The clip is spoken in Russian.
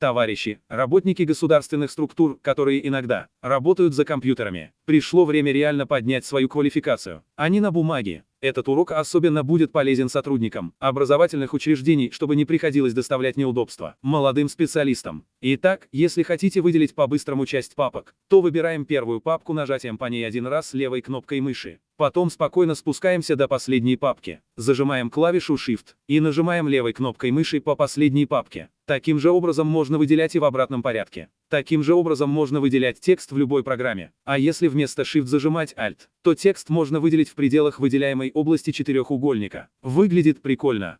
Товарищи, работники государственных структур, которые иногда работают за компьютерами, пришло время реально поднять свою квалификацию, а не на бумаге. Этот урок особенно будет полезен сотрудникам образовательных учреждений, чтобы не приходилось доставлять неудобства молодым специалистам. Итак, если хотите выделить по-быстрому часть папок, то выбираем первую папку нажатием по ней один раз левой кнопкой мыши. Потом спокойно спускаемся до последней папки, зажимаем клавишу Shift и нажимаем левой кнопкой мыши по последней папке. Таким же образом можно выделять и в обратном порядке. Таким же образом можно выделять текст в любой программе. А если вместо Shift зажимать Alt, то текст можно выделить в пределах выделяемой области четырехугольника. Выглядит прикольно.